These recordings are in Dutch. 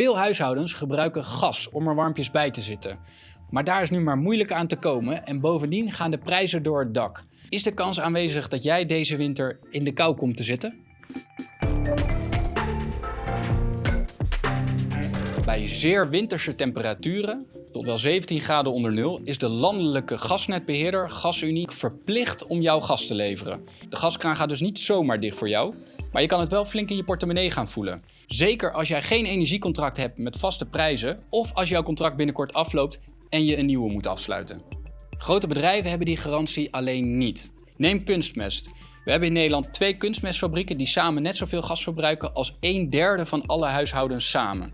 Veel huishoudens gebruiken gas om er warmpjes bij te zitten. Maar daar is nu maar moeilijk aan te komen en bovendien gaan de prijzen door het dak. Is de kans aanwezig dat jij deze winter in de kou komt te zitten? Bij zeer winterse temperaturen, tot wel 17 graden onder nul, is de landelijke gasnetbeheerder GasUnie verplicht om jouw gas te leveren. De gaskraan gaat dus niet zomaar dicht voor jou, maar je kan het wel flink in je portemonnee gaan voelen. Zeker als jij geen energiecontract hebt met vaste prijzen of als jouw contract binnenkort afloopt en je een nieuwe moet afsluiten. Grote bedrijven hebben die garantie alleen niet. Neem kunstmest. We hebben in Nederland twee kunstmestfabrieken die samen net zoveel gas verbruiken als een derde van alle huishoudens samen.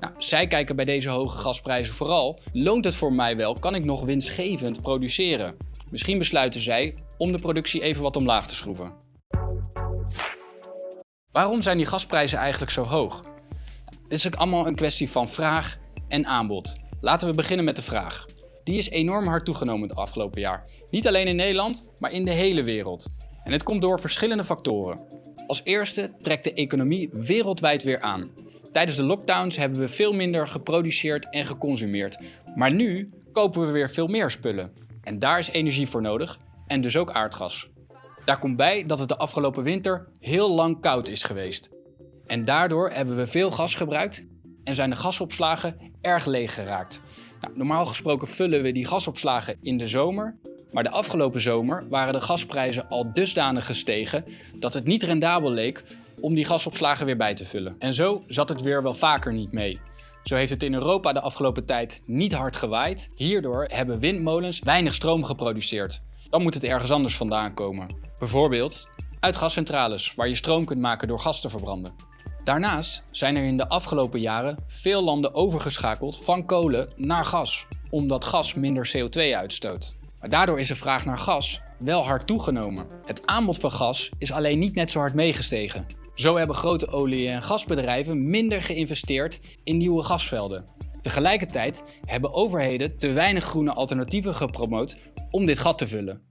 Nou, zij kijken bij deze hoge gasprijzen vooral, loont het voor mij wel, kan ik nog winstgevend produceren? Misschien besluiten zij om de productie even wat omlaag te schroeven. Waarom zijn die gasprijzen eigenlijk zo hoog? Dit is ook allemaal een kwestie van vraag en aanbod. Laten we beginnen met de vraag. Die is enorm hard toegenomen het afgelopen jaar. Niet alleen in Nederland, maar in de hele wereld. En het komt door verschillende factoren. Als eerste trekt de economie wereldwijd weer aan. Tijdens de lockdowns hebben we veel minder geproduceerd en geconsumeerd. Maar nu kopen we weer veel meer spullen. En daar is energie voor nodig en dus ook aardgas. Daar komt bij dat het de afgelopen winter heel lang koud is geweest. En daardoor hebben we veel gas gebruikt en zijn de gasopslagen erg leeg geraakt. Nou, normaal gesproken vullen we die gasopslagen in de zomer, maar de afgelopen zomer waren de gasprijzen al dusdanig gestegen dat het niet rendabel leek om die gasopslagen weer bij te vullen. En zo zat het weer wel vaker niet mee. Zo heeft het in Europa de afgelopen tijd niet hard gewaaid. Hierdoor hebben windmolens weinig stroom geproduceerd. Dan moet het ergens anders vandaan komen. Bijvoorbeeld uit gascentrales, waar je stroom kunt maken door gas te verbranden. Daarnaast zijn er in de afgelopen jaren veel landen overgeschakeld van kolen naar gas, omdat gas minder CO2 uitstoot. Maar daardoor is de vraag naar gas wel hard toegenomen. Het aanbod van gas is alleen niet net zo hard meegestegen. Zo hebben grote olie- en gasbedrijven minder geïnvesteerd in nieuwe gasvelden. Tegelijkertijd hebben overheden te weinig groene alternatieven gepromoot om dit gat te vullen.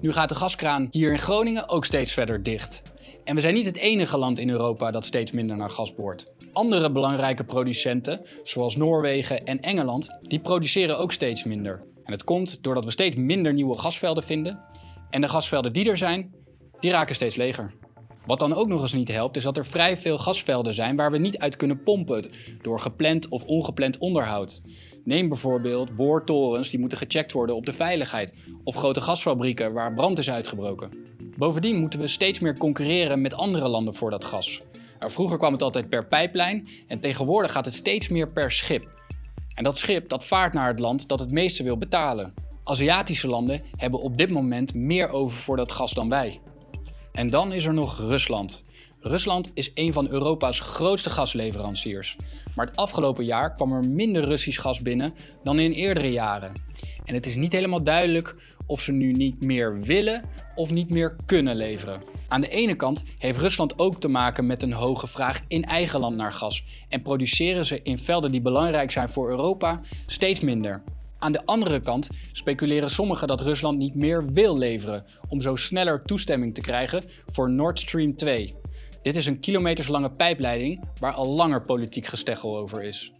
Nu gaat de gaskraan hier in Groningen ook steeds verder dicht. En we zijn niet het enige land in Europa dat steeds minder naar gas boort. Andere belangrijke producenten, zoals Noorwegen en Engeland, die produceren ook steeds minder. En het komt doordat we steeds minder nieuwe gasvelden vinden. En de gasvelden die er zijn, die raken steeds leger. Wat dan ook nog eens niet helpt, is dat er vrij veel gasvelden zijn waar we niet uit kunnen pompen door gepland of ongepland onderhoud. Neem bijvoorbeeld boortorens die moeten gecheckt worden op de veiligheid of grote gasfabrieken waar brand is uitgebroken. Bovendien moeten we steeds meer concurreren met andere landen voor dat gas. Nou, vroeger kwam het altijd per pijplijn en tegenwoordig gaat het steeds meer per schip. En dat schip dat vaart naar het land dat het meeste wil betalen. Aziatische landen hebben op dit moment meer over voor dat gas dan wij. En dan is er nog Rusland. Rusland is een van Europa's grootste gasleveranciers. Maar het afgelopen jaar kwam er minder Russisch gas binnen dan in eerdere jaren. En het is niet helemaal duidelijk of ze nu niet meer willen of niet meer kunnen leveren. Aan de ene kant heeft Rusland ook te maken met een hoge vraag in eigen land naar gas en produceren ze in velden die belangrijk zijn voor Europa steeds minder. Aan de andere kant speculeren sommigen dat Rusland niet meer wil leveren om zo sneller toestemming te krijgen voor Nord Stream 2. Dit is een kilometerslange pijpleiding waar al langer politiek gesteggel over is.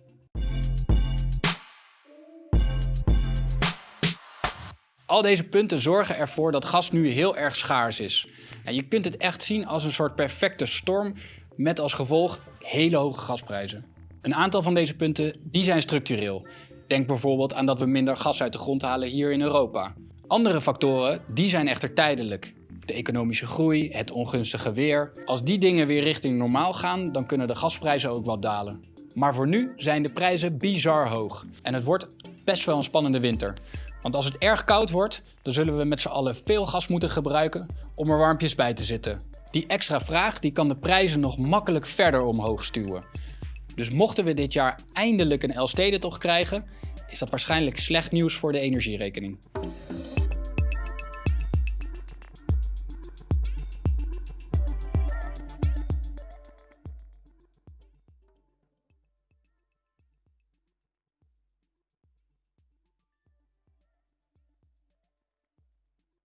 Al deze punten zorgen ervoor dat gas nu heel erg schaars is. En je kunt het echt zien als een soort perfecte storm met als gevolg hele hoge gasprijzen. Een aantal van deze punten die zijn structureel. Denk bijvoorbeeld aan dat we minder gas uit de grond halen hier in Europa. Andere factoren die zijn echter tijdelijk. De economische groei, het ongunstige weer. Als die dingen weer richting normaal gaan, dan kunnen de gasprijzen ook wat dalen. Maar voor nu zijn de prijzen bizar hoog. En het wordt best wel een spannende winter. Want als het erg koud wordt, dan zullen we met z'n allen veel gas moeten gebruiken om er warmpjes bij te zitten. Die extra vraag die kan de prijzen nog makkelijk verder omhoog stuwen. Dus mochten we dit jaar eindelijk een Elfstedentocht krijgen, is dat waarschijnlijk slecht nieuws voor de energierekening.